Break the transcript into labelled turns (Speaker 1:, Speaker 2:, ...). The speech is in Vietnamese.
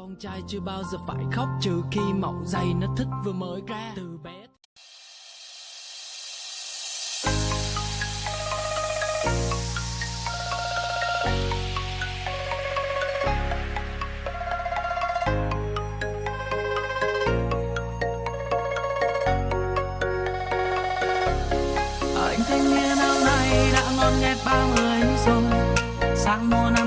Speaker 1: con trai chưa bao giờ phải khóc, trừ khi mẫu giày nó thích vừa mới ra từ bé. Anh thanh niên áo này đã ngon nghe ba người rồi sáng mùa năm